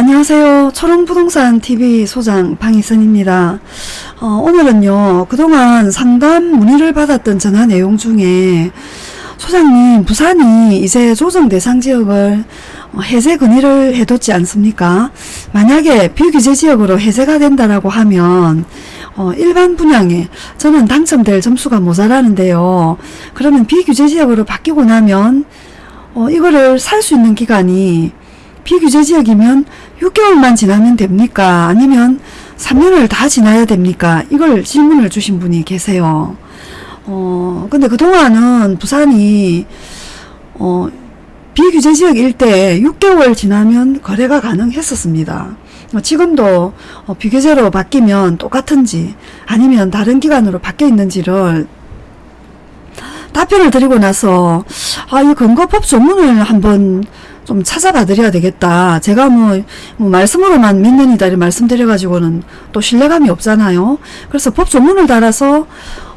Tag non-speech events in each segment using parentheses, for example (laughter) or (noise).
안녕하세요. 초롱부동산 TV 소장 방희선입니다. 어, 오늘은요, 그동안 상담 문의를 받았던 전화 내용 중에 소장님, 부산이 이제 조정 대상 지역을 어, 해제 건의를 해뒀지 않습니까? 만약에 비규제 지역으로 해제가 된다라고 하면 어, 일반 분양에 저는 당첨될 점수가 모자라는데요. 그러면 비규제 지역으로 바뀌고 나면 어, 이거를 살 수 있는 기간이 비규제 지역이면 6개월만 지나면 됩니까? 아니면 3년을 다 지나야 됩니까? 이걸 질문을 주신 분이 계세요. 어, 근데 그동안은 부산이, 어, 비규제 지역 일대 6개월 지나면 거래가 가능했었습니다. 어, 지금도 어, 비규제로 바뀌면 똑같은지 아니면 다른 기간으로 바뀌어 있는지를 답변을 드리고 나서 아, 이 근거법 조문을 한번 좀 찾아봐 드려야 되겠다. 제가 뭐, 뭐 말씀으로만 몇 년이다 이렇게 말씀드려가지고는 또 신뢰감이 없잖아요. 그래서 법 조문을 달아서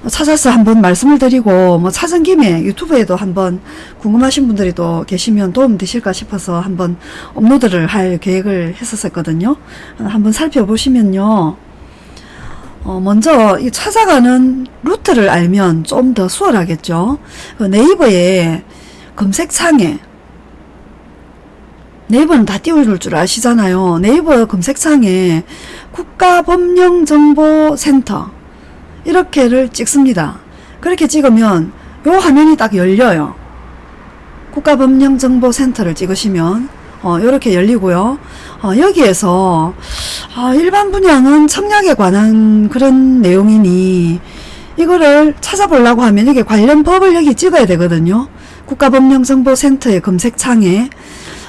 찾아서 한번 말씀을 드리고 뭐 찾은 김에 유튜브에도 한번 궁금하신 분들이 또 계시면 도움 되실까 싶어서 한번 업로드를 할 계획을 했었거든요. 한번 살펴보시면요. 어, 먼저 이 찾아가는 루트를 알면 좀 더 수월하겠죠. 그 네이버에 검색창에 네이버는 다 띄워줄 줄 아시잖아요. 네이버 검색창에 국가법령정보센터 이렇게를 찍습니다. 그렇게 찍으면 요 화면이 딱 열려요. 국가법령정보센터를 찍으시면 어, 이렇게 열리고요. 어, 여기에서 어, 일반 분양은 청약에 관한 그런 내용이니 이거를 찾아보려고 하면 여기 관련 법을 여기 찍어야 되거든요. 국가법령정보센터의 검색창에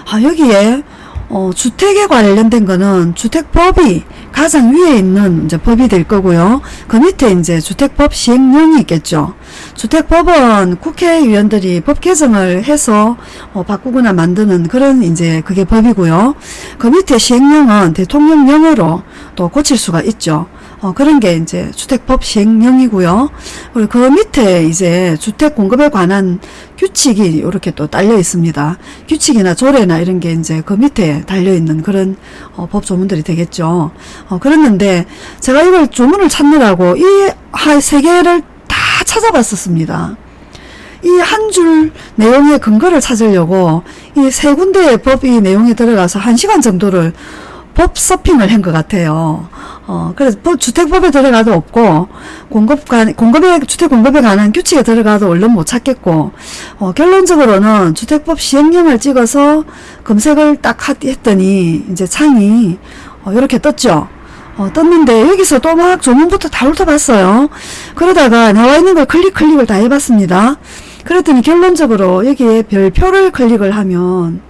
아, 여기에 어, 주택에 관련된 거는 주택법이 가장 위에 있는 이제 법이 될 거고요. 그 밑에 이제 주택법 시행령이 있겠죠. 주택법은 국회의원들이 법 개정을 해서 어, 바꾸거나 만드는 그런 이제 그게 법이고요. 그 밑에 시행령은 대통령령으로 또 고칠 수가 있죠. 어, 그런 게 이제 주택법 시행령이고요. 그리고 그 밑에 이제 주택 공급에 관한 규칙이 이렇게 또 딸려 있습니다. 규칙이나 조례나 이런 게 이제 그 밑에 달려 있는 그런 어, 법 조문들이 되겠죠. 어, 그랬는데 제가 이걸 조문을 찾느라고 이 세 개를 다 찾아봤었습니다. 이 한 줄 내용의 근거를 찾으려고 이 세 군데의 법이 내용에 들어가서 한 시간 정도를 법 서핑을 한 것 같아요. 어, 그래서 법, 주택법에 들어가도 없고, 공급 관, 공급에, 주택 공급에 관한 규칙에 들어가도 얼른 못 찾겠고, 어, 결론적으로는 주택법 시행령을 찍어서 검색을 딱 했더니, 이제 창이, 어, 이렇게 떴죠. 어, 떴는데, 여기서 또 막 조문부터 다 훑어봤어요. 그러다가 나와 있는 걸 클릭, 클릭을 다 해봤습니다. 그랬더니 결론적으로 여기에 별표를 클릭을 하면,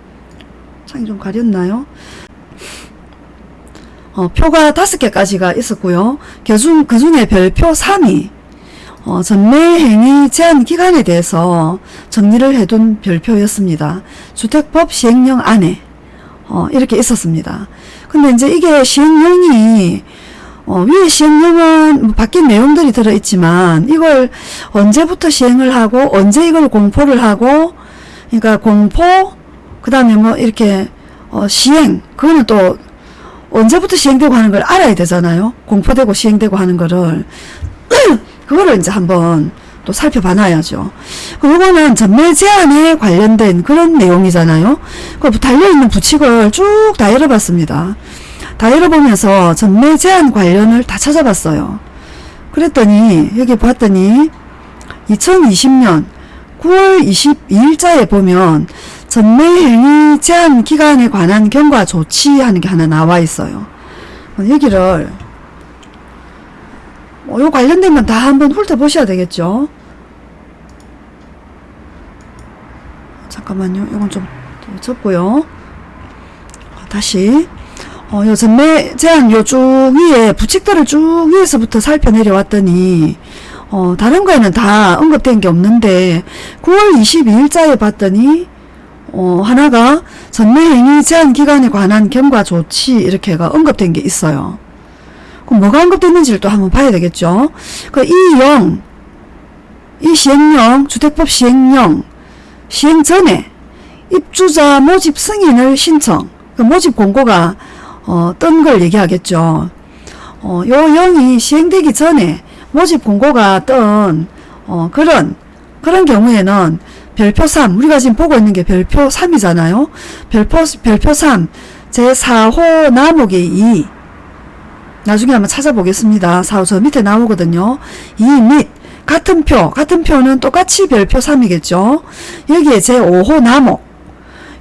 창이 좀 가렸나요? 어, 표가 다섯 개까지가 있었고요. 그중, 그 중에 별표 3이 어, 전매행위 제한 기간에 대해서 정리를 해둔 별표였습니다. 주택법 시행령 안에 어, 이렇게 있었습니다. 근데 이제 이게 시행령이 어, 위에 시행령은 뭐 바뀐 내용들이 들어있지만 이걸 언제부터 시행을 하고 언제 이걸 공포를 하고 그러니까 공포 그 다음에 뭐 이렇게 어, 시행 그거는 또 언제부터 시행되고 하는 걸 알아야 되잖아요. 공포되고 시행되고 하는 거를. (clears throat) 그거를 이제 한번 또 살펴봐놔야죠. 그거는 전매 제한에 관련된 그런 내용이잖아요. 그 달려있는 부칙을 쭉 다 열어봤습니다. 다 열어보면서 전매 제한 관련을 다 찾아봤어요. 그랬더니 여기 봤더니 2020년 9월 22일자에 보면 전매 행위 제한 기간에 관한 경과 조치하는 게 하나 나와 있어요. 여기를 뭐, 요 관련된 건 다 한번 훑어보셔야 되겠죠. 잠깐만요. 이건 좀 접고요. 다시 어, 요 전매 제한 요 쭉 위에 부칙들을 쭉 위에서부터 살펴 내려왔더니 어, 다른 거에는 다 언급된 게 없는데 9월 22일자에 봤더니 어, 하나가 전매행위 제한 기간에 관한 경과 조치 이렇게가 언급된 게 있어요. 그럼 뭐가 언급됐는지를 또 한번 봐야 되겠죠. 그 이영, 이 시행령, 주택법 시행령 시행 전에 입주자 모집 승인을 신청 그 모집 공고가 어, 뜬 걸 얘기하겠죠. 어, 요 0이 시행되기 전에 모집 공고가 뜬 어, 그런 그런 경우에는 별표 3 우리가 지금 보고 있는 게 별표 3이잖아요. 별표 별표 3 제4호 나목의 2 나중에 한번 찾아보겠습니다. 4호 저 밑에 나오거든요. 2 및 같은 표 같은 표는 똑같이 별표 3이겠죠. 여기에 제5호 나목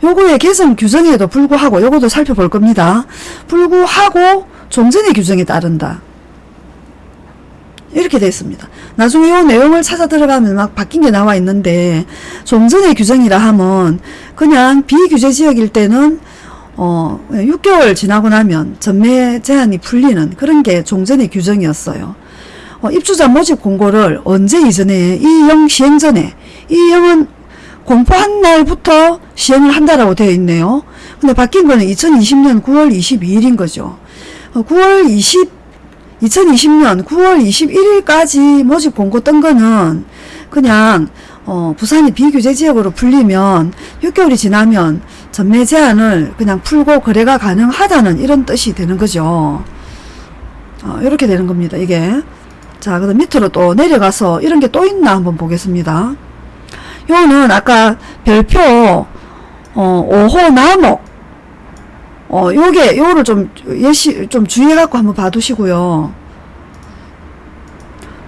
요거의 개선 규정에도 불구하고 요것도 살펴볼 겁니다. 불구하고 종전의 규정에 따른다. 이렇게 되어 있습니다. 나중에 요 내용을 찾아 들어가면 막 바뀐 게 나와 있는데 종전의 규정이라 하면 그냥 비규제 지역일 때는 어 6개월 지나고 나면 전매 제한이 풀리는 그런 게 종전의 규정이었어요. 어, 입주자 모집 공고를 언제 이전에 이 영 시행 전에 이 영은 공포한 날부터 시행을 한다라고 되어 있네요. 근데 바뀐 거는 2020년 9월 22일인 거죠. 어, 9월 20 2020년 9월 21일까지 모집 공고 뜬 거는 그냥 어, 부산이 비규제 지역으로 풀리면 6개월이 지나면 전매 제한을 그냥 풀고 거래가 가능하다는 이런 뜻이 되는 거죠. 어, 이렇게 되는 겁니다. 이게 자 그다음 밑으로 또 내려가서 이런 게 또 있나 한번 보겠습니다. 요거는 아까 별표 어, 5호 나목 어, 요게, 요거를 좀, 예시, 좀 주의해갖고 한번 봐두시고요.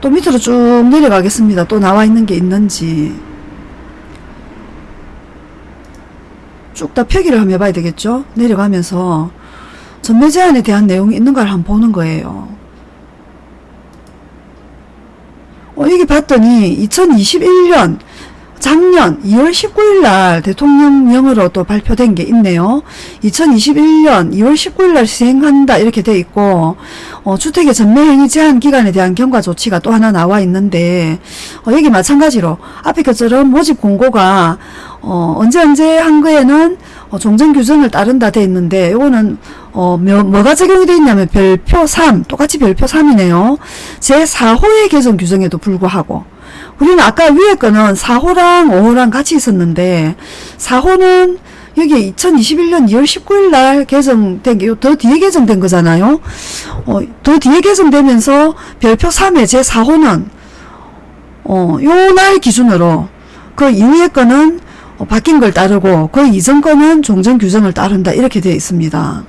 또 밑으로 쭉 내려가겠습니다. 또 나와 있는 게 있는지. 쭉 다 표기를 한번 해봐야 되겠죠? 내려가면서 전매 제한에 대한 내용이 있는 걸 한번 보는 거예요. 어, 여기 봤더니 2021년 작년 2월 19일 날 대통령령으로 또 발표된 게 있네요. 2021년 2월 19일 날 시행한다 이렇게 돼 있고 어, 주택의 전매행위 제한 기간에 대한 경과 조치가 또 하나 나와 있는데 어, 여기 마찬가지로 앞에 것처럼 모집 공고가 어, 언제 언제 한 거에는 어, 종전 규정을 따른다 돼 있는데 요거는 어, 뭐, 뭐가 적용이 돼 있냐면 별표 3 똑같이 별표 3이네요. 제4호의 개정 규정에도 불구하고 우리는 아까 위에 거는 4호랑 5호랑 같이 있었는데 4호는 여기 2021년 2월 19일 날 개정된 게 더 뒤에 개정된 거잖아요. 어, 더 뒤에 개정되면서 별표 3의 제 4호는 어, 요 날 기준으로 그 이후의 거는 어, 바뀐 걸 따르고 그 이전 거는 종전 규정을 따른다 이렇게 되어 있습니다.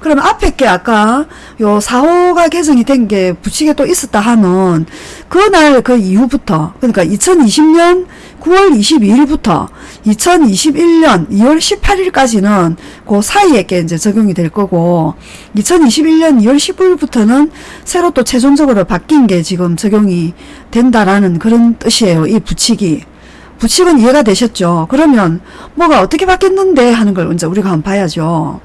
그러면 앞에 게 아까 요 4호가 개정이 된게 붙이게 또 있었다 하면 그날 그 이후부터 그러니까 2020년 9월 22일부터 2021년 2월 18일까지는 그 사이에 게 이제 적용이 될 거고 2021년 2월 15일부터는 새로 또 최종적으로 바뀐 게 지금 적용이 된다라는 그런 뜻이에요. 이 붙이기. 붙이은 이해가 되셨죠? 그러면 뭐가 어떻게 바뀌었는데 하는 걸 이제 우리가 한번 봐야죠.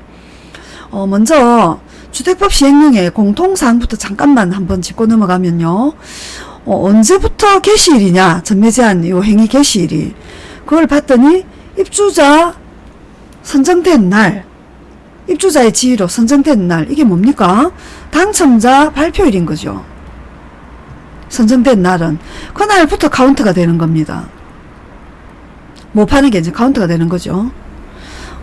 어, 먼저 주택법 시행령의 공통사항부터 잠깐만 한번 짚고 넘어가면요. 어, 언제부터 개시일이냐? 전매 제한 요 행위 개시일이. 그걸 봤더니 입주자 선정된 날 입주자의 지위로 선정된 날 이게 뭡니까? 당첨자 발표일인 거죠. 선정된 날은 그날부터 카운트가 되는 겁니다. 못 파는 게 이제 카운트가 되는 거죠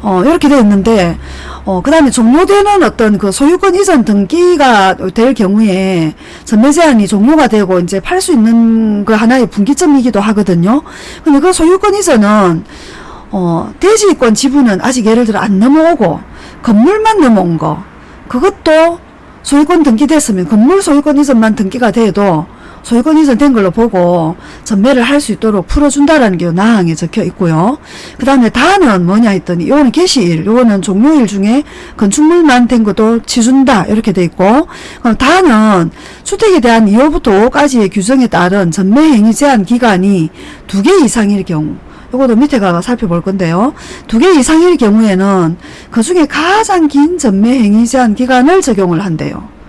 어, 이렇게 되어 있는데, 어, 그 다음에 종료되는 어떤 그 소유권 이전 등기가 될 경우에 전매 제한이 종료가 되고 이제 팔 수 있는 그 하나의 분기점이기도 하거든요. 근데 그 소유권 이전은, 어, 대지권 지분은 아직 예를 들어 안 넘어오고, 건물만 넘어온 거, 그것도 소유권 등기됐으면 건물 소유권 이전만 등기가 돼도 소유권 이전된 걸로 보고 전매를 할 수 있도록 풀어준다라는 게 나항에 적혀 있고요. 그 다음에 다는 뭐냐 했더니 요거는 개시일, 요거는 종료일 중에 건축물만 된 것도 치준다 이렇게 돼 있고 그럼 다는 주택에 대한 2호부터 5호까지의 규정에 따른 전매 행위 제한 기간이 두 개 이상일 경우 요것도 밑에 가서 살펴볼 건데요. 두 개 이상일 경우에는 그 중에 가장 긴 전매 행위 제한 기간을 적용을 한대요.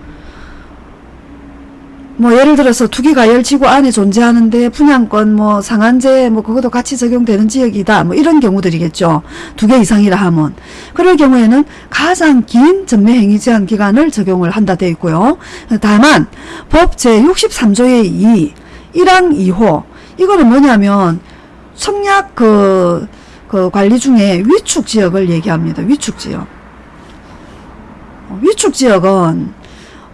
뭐 예를 들어서 투기가 열 지구 안에 존재하는데 분양권 뭐 상한제 뭐 그것도 같이 적용되는 지역이다. 뭐 이런 경우들이겠죠. 두 개 이상이라 하면. 그럴 경우에는 가장 긴 전매행위 제한 기간을 적용을 한다 되어 있고요. 다만 법 제63조의 2 1항 2호 이거는 뭐냐면 청약 그, 그 관리 중에 위축 지역을 얘기합니다. 위축 지역. 어, 위축 지역은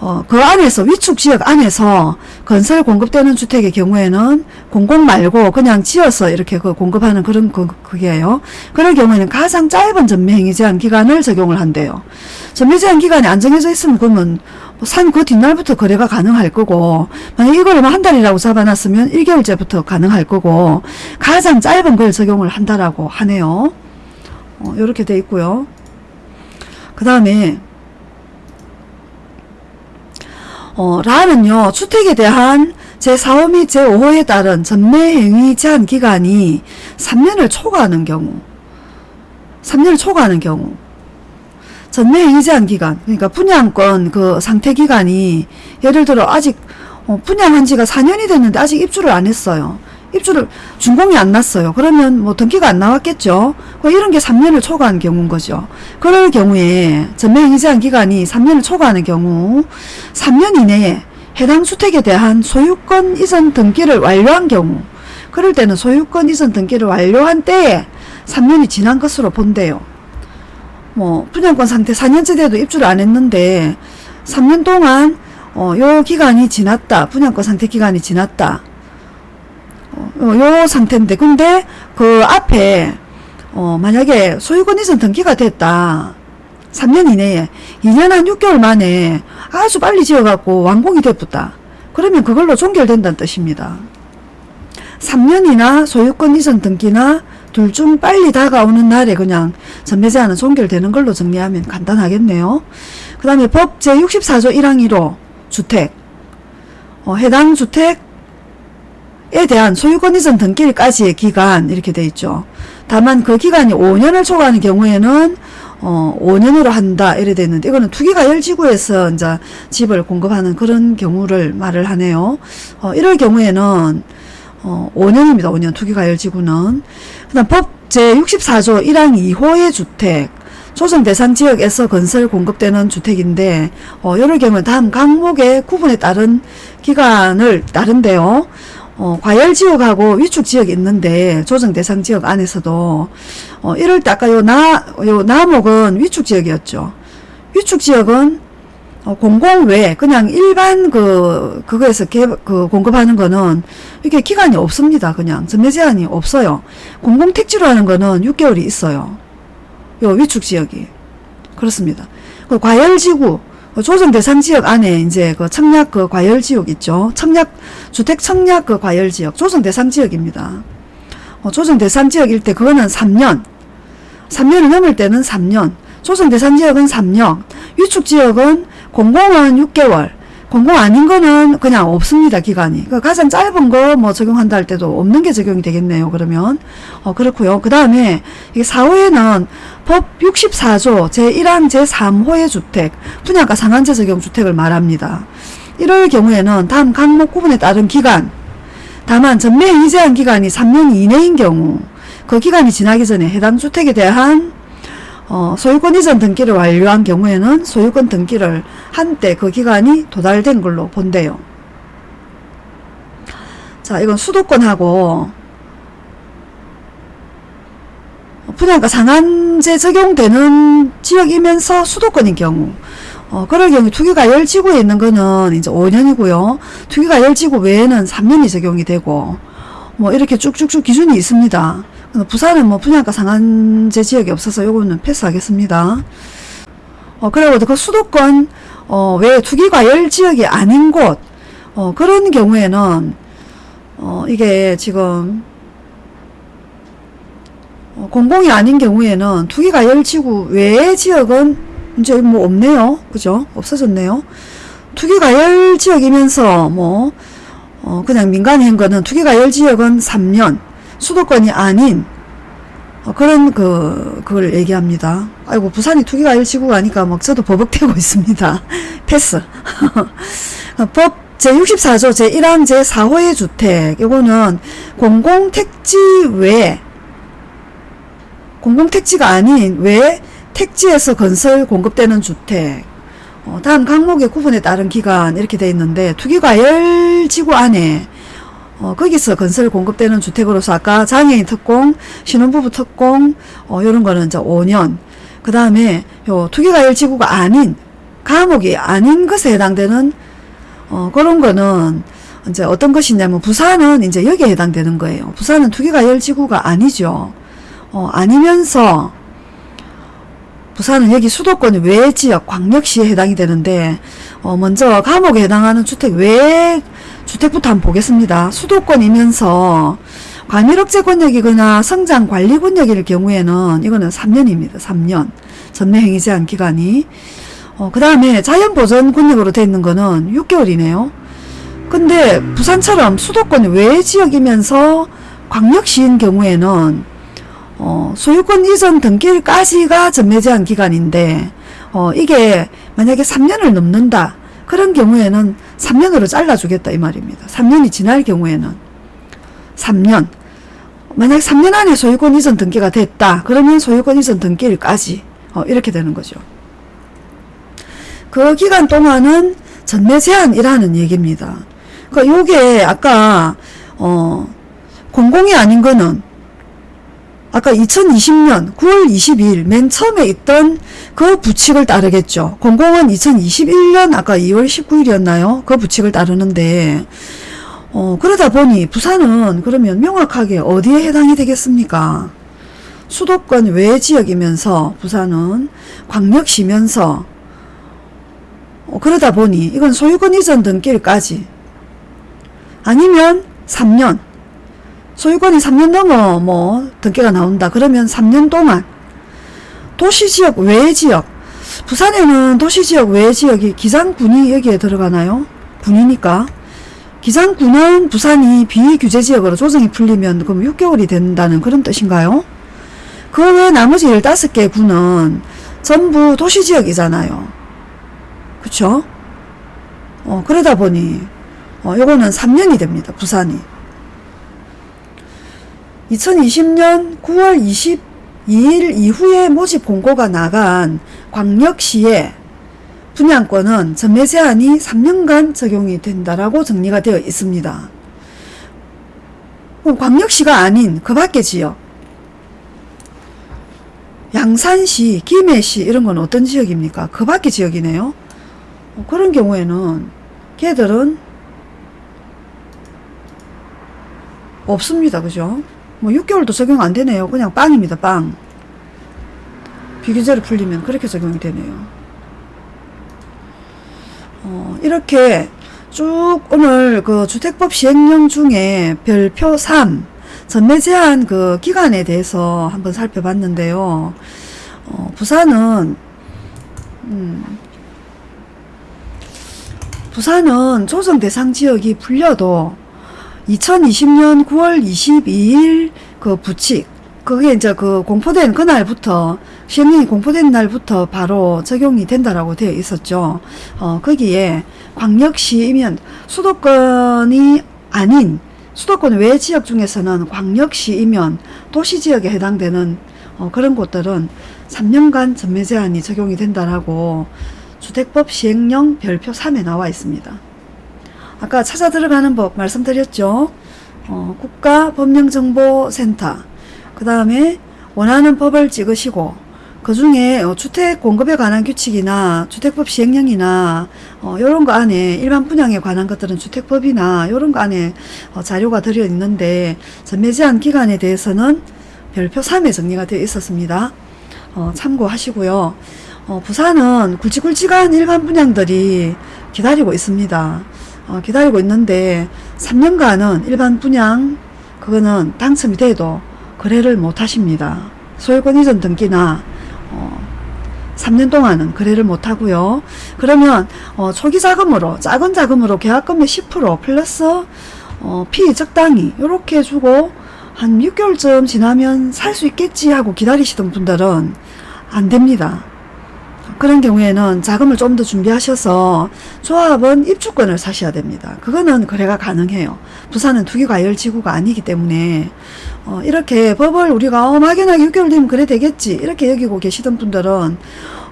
어, 그 안에서 위축 지역 안에서 건설 공급되는 주택의 경우에는 공공 말고 그냥 지어서 이렇게 그 공급하는 그런 그, 그게요. 그럴 경우에는 가장 짧은 전매행위 제한 기간을 적용을 한대요. 전매 제한 기간이 안 정해져 있으면 그러면 뭐산그 뒷날부터 거래가 가능할 거고 만약 이걸 뭐한 달이라고 잡아놨으면 1개월째부터 가능할 거고 가장 짧은 걸 적용을 한다라고 하네요. 어, 이렇게 돼 있고요. 그 다음에 어, 라는요, 주택에 대한 제4호 및 제5호에 따른 전매행위 제한 기간이 3년을 초과하는 경우, 3년을 초과하는 경우, 전매행위 제한 기간, 그러니까 분양권 그 상태 기간이 예를 들어 아직 어, 분양한 지가 4년이 됐는데 아직 입주를 안 했어요. 입주를 준공이 안 났어요. 그러면 뭐 등기가 안 나왔겠죠. 그 이런 게 3년을 초과한 경우인 거죠. 그럴 경우에 전매행위 제한 기간이 3년을 초과하는 경우 3년 이내에 해당 주택에 대한 소유권 이전 등기를 완료한 경우 그럴 때는 소유권 이전 등기를 완료한 때에 3년이 지난 것으로 본대요. 뭐 분양권 상태 4년째 돼도 입주를 안 했는데 3년 동안 어, 요 기간이 지났다. 분양권 상태 기간이 지났다. 어, 요 상태인데 근데 그 앞에 어, 만약에 소유권 이전 등기가 됐다. 3년 이내에 2년 한 6개월 만에 아주 빨리 지어갖고 완공이 됐다. 그러면 그걸로 종결된다는 뜻입니다. 3년이나 소유권 이전 등기나 둘 중 빨리 다가오는 날에 그냥 전매제한은 종결되는 걸로 정리하면 간단하겠네요. 그 다음에 법 제64조 1항 1호 주택. 어, 해당 주택 에 대한 소유권 이전 등기일까지의 기간 이렇게 돼 있죠. 다만 그 기간이 5년을 초과하는 경우에는 어 5년으로 한다 이래 돼 있는데 이거는 투기가 열지구에서 이제 집을 공급하는 그런 경우를 말을 하네요. 어 이럴 경우에는 어 5년입니다. 5년 투기가 열지구는 그다음 법 제64조 1항 2호의 주택 조정 대상 지역에서 건설 공급되는 주택인데 어 이럴 경우는 다음 항목의 구분에 따른 기간을 따른데요. 어, 과열지역하고 위축지역이 있는데 조정 대상 지역 안에서도 어, 이럴 때 아까 요, 나, 요 나목은 위축지역이었죠. 위축지역은 어, 공공 외 그냥 일반 그 그거에서 개, 그 공급하는 거는 이게 기간이 없습니다. 그냥 전매 제한이 없어요. 공공 택지로 하는 거는 6개월이 있어요. 요 위축 지역이 그렇습니다. 그 과열지구 그 조정 대상 지역 안에 이제 그 청약 그 과열 지역 있죠. 청약 주택 청약 그 과열 지역 조정 대상 지역입니다. 어, 조정 대상 지역일 때 그거는 3년. 3년이 넘을 때는 3년. 조정 대상 지역은 3년. 위축 지역은 공공은 6개월. 공공 아닌 거는 그냥 없습니다 기간이. 그러니까 가장 짧은 거 뭐 적용한다 할 때도 없는 게 적용이 되겠네요 그러면. 어 그렇고요. 그 다음에 이게 4호에는 법 64조 제1항 제3호의 주택 분양가 상한제 적용 주택을 말합니다. 이럴 경우에는 다음 항목 구분에 따른 기간 다만 전매 이제한 기간이 3년 이내인 경우 그 기간이 지나기 전에 해당 주택에 대한 어, 소유권 이전 등기를 완료한 경우에는 소유권 등기를 한때 그 기간이 도달된 걸로 본대요. 자, 이건 수도권하고 분양가 상한제 적용되는 지역이면서 수도권인 경우 어, 그럴 경우 투기가열 지구에 있는 거는 이제 5년이고요. 투기가열 지구 외에는 3년이 적용이 되고 뭐 이렇게 쭉쭉쭉 기준이 있습니다. 부산은 뭐 분양가 상한제 지역이 없어서 요거는 패스하겠습니다. 어, 그리고 그 수도권, 어, 외 투기과열 지역이 아닌 곳, 어, 그런 경우에는, 어, 이게 지금, 어, 공공이 아닌 경우에는 투기과열 지구 외의 지역은 이제 뭐 없네요. 그죠? 없어졌네요. 투기과열 지역이면서 뭐, 어, 그냥 민간인 거는 투기과열 지역은 3년, 수도권이 아닌 어, 그런 그 그걸 얘기합니다. 아이고 부산이 투기가 일치구가 아니까 막 저도 버벅대고 (laughs) 있습니다. 패스. 어, (laughs) 법 제64조 제1항 제4호의 주택 이거는 공공택지 외 공공택지가 아닌 외 택지에서 건설 공급되는 주택 어, 다음 항목의 구분에 따른 기간 이렇게 돼 있는데 투기과열지구 안에 어, 거기서 건설 공급되는 주택으로서 아까 장애인 특공, 신혼부부 특공, 어, 요런 거는 이제 5년. 그 다음에 요 투기가 열 지구가 아닌 감옥이 아닌 것에 해당되는 어, 그런 거는 이제 어떤 것이냐면 부산은 이제 여기에 해당되는 거예요. 부산은 투기가 열 지구가 아니죠. 어, 아니면서 부산은 여기 수도권 외 지역 광역시에 해당이 되는데 어, 먼저 감옥에 해당하는 주택 외 주택부터 한번 보겠습니다. 수도권이면서 과밀억제 권역이거나 성장 관리 권역일 경우에는 이거는 3년입니다. 3년 전매 행위 제한 기간이 어, 그 다음에 자연보전 권역으로 되어 있는 거는 6개월이네요. 근데 부산처럼 수도권 외 지역이면서 광역시인 경우에는 어, 소유권 이전 등기일까지가 전매 제한 기간인데 어, 이게 만약에 3년을 넘는다 그런 경우에는 3년으로 잘라주겠다 이 말입니다. 3년이 지날 경우에는 3년 만약 3년 안에 소유권 이전 등기가 됐다 그러면 소유권 이전 등기일까지 어, 이렇게 되는 거죠. 그 기간 동안은 전매 제한이라는 얘기입니다. 그 요게 아까 어 공공이 아닌 거는 아까 2020년 9월 22일 맨 처음에 있던 그 부칙을 따르겠죠. 공공은 2021년 아까 2월 19일이었나요? 그 부칙을 따르는데 어 그러다 보니 부산은 그러면 명확하게 어디에 해당이 되겠습니까? 수도권 외 지역이면서 부산은 광역시면서 어, 그러다 보니 이건 소유권 이전 등기일까지 아니면 3년 소유권이 3년 넘어 뭐 등기가 나온다 그러면 3년 동안 도시지역 외지역 부산에는 도시지역 외지역이 기장군이 여기에 들어가나요? 군이니까 기장군은 부산이 비규제지역으로 조정이 풀리면 그럼 6개월이 된다는 그런 뜻인가요? 그 외 나머지 15개 군은 전부 도시지역이잖아요. 그쵸? 어, 그러다 보니, 어, 요거는 3년이 됩니다. 부산이. 2020년 9월 22일 이후에 모집 공고가 나간 광역시의 분양권은 전매 제한이 3년간 적용이 된다라고 정리가 되어 있습니다. 광역시가 아닌 그 밖의 지역 양산시, 김해시 이런 건 어떤 지역입니까? 그 밖의 지역이네요. 어, 그런 경우에는 걔들은 없습니다. 그죠? 뭐 6개월도 적용 안 되네요. 그냥 빵입니다. 빵. 비규제로 풀리면 그렇게 적용이 되네요. 어, 이렇게 쭉 오늘 그 주택법 시행령 중에 별표 3 전매 제한 그 기간에 대해서 한번 살펴봤는데요. 어, 부산은 음, 부산은 조정 대상 지역이 풀려도 2020년 9월 22일 그 부칙 그게 이제 그 공포된 그날부터 시행령이 공포된 날부터 바로 적용이 된다라고 되어 있었죠. 어, 거기에 광역시이면 수도권이 아닌 수도권 외 지역 중에서는 광역시이면 도시지역에 해당되는 어, 그런 곳들은 3년간 전매 제한이 적용이 된다라고 주택법 시행령 별표 3에 나와 있습니다. 아까 찾아 들어가는 법 말씀드렸죠. 어, 국가법령정보센터 그 다음에 원하는 법을 찍으시고 그 중에 어, 주택 공급에 관한 규칙이나 주택법 시행령이나 어, 이런 거 안에 일반 분양에 관한 것들은 주택법이나 이런 거 안에 어, 자료가 들어 있는데 전매 제한 기간에 대해서는 별표 3에 정리가 되어 있었습니다. 어, 참고하시고요. 어, 부산은 굵직굵직한 일반 분양들이 기다리고 있습니다. 어, 기다리고 있는데 3년간은 일반 분양 그거는 당첨이 돼도 거래를 못 하십니다. 소유권 이전 등기나 어, 3년 동안은 거래를 못 하고요. 그러면 어, 초기 자금으로 작은 자금으로 계약금의 10% 플러스 어, 피 적당히 이렇게 주고 한 6개월쯤 지나면 살 수 있겠지 하고 기다리시던 분들은 안 됩니다. 그런 경우에는 자금을 좀 더 준비하셔서 조합은 입주권을 사셔야 됩니다. 그거는 거래가 가능해요. 부산은 투기과열 지구가 아니기 때문에 어, 이렇게 법을 우리가 어, 막연하게 6개월 되면 그래 되겠지 이렇게 여기고 계시던 분들은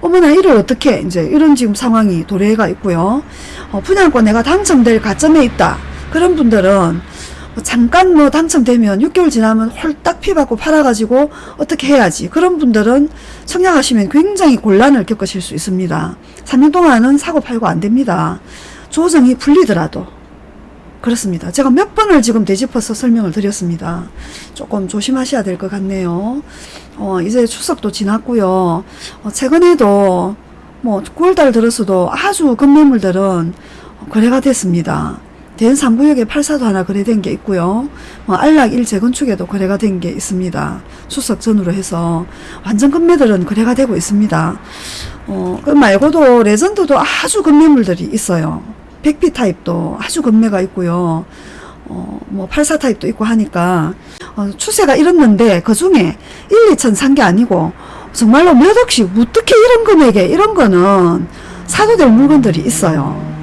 어머나 이를 어떻게 이제 이런 지금 상황이 도래가 있고요. 어, 분양권 내가 당첨될 가점에 있다. 그런 분들은 뭐 잠깐 뭐 당첨되면 6개월 지나면 홀딱 피받고 팔아가지고 어떻게 해야지? 그런 분들은 청약하시면 굉장히 곤란을 겪으실 수 있습니다. 3년 동안은 사고 팔고 안 됩니다. 조정이 풀리더라도. 그렇습니다. 제가 몇 번을 지금 되짚어서 설명을 드렸습니다. 조금 조심하셔야 될 것 같네요. 어, 이제 추석도 지났고요. 어, 최근에도 뭐 9월달 들어서도 아주 급매물들은 거래가 됐습니다. 된 3구역에 84도 하나 거래된 게 있고요. 뭐 안락 1 재건축에도 거래가 된 게 있습니다. 추석 전후로 해서 완전 급매들은 거래가 되고 있습니다. 어, 그 말고도 레전드도 아주 급매물들이 있어요. 100피 타입도 아주 급매가 있고요. 어, 뭐 84 타입도 있고 하니까 어, 추세가 이렇는데 그 중에 1, 2천 산 게 아니고 정말로 몇 억씩 어떻게 이런 금액에 이런 거는 사도 될 물건들이 있어요.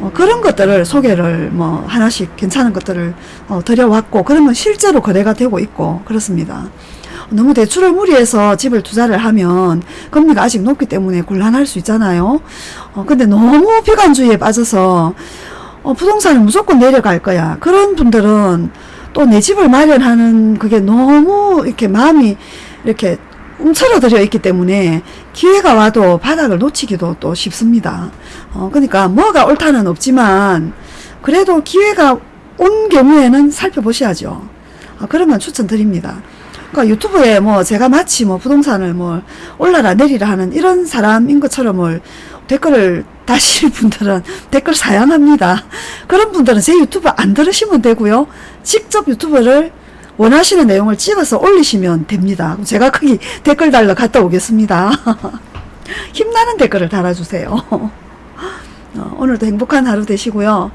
어, 그런 것들을 소개를 뭐 하나씩 괜찮은 것들을 어, 드려왔고 그러면 실제로 거래가 되고 있고 그렇습니다. 너무 대출을 무리해서 집을 투자를 하면 금리가 아직 높기 때문에 곤란할 수 있잖아요. 어, 근데 너무 비관주의에 빠져서 어, 부동산은 무조건 내려갈 거야. 그런 분들은 또 내 집을 마련하는 그게 너무 이렇게 마음이 이렇게 움츠러들어 있기 때문에 기회가 와도 바닥을 놓치기도 또 쉽습니다. 어, 그러니까 뭐가 옳다는 없지만 그래도 기회가 온 경우에는 살펴보셔야죠. 어, 그러면 추천드립니다. 그러니까 유튜브에 뭐 제가 마치 뭐 부동산을 뭐 올라라 내리라 하는 이런 사람인 것처럼 뭘 댓글을 (laughs) 다실 분들은 댓글 사양합니다. 그런 분들은 제 유튜브 안 들으시면 되고요. 직접 유튜브를 원하시는 내용을 찍어서 올리시면 됩니다. 제가 거기 댓글 달러 갔다 오겠습니다. (laughs) 힘나는 댓글을 달아주세요. (laughs) 어, 오늘도 행복한 하루 되시고요.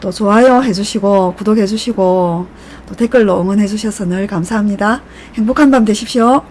또 좋아요 해주시고 구독해주시고 또 댓글로 응원해주셔서 늘 감사합니다. 행복한 밤 되십시오.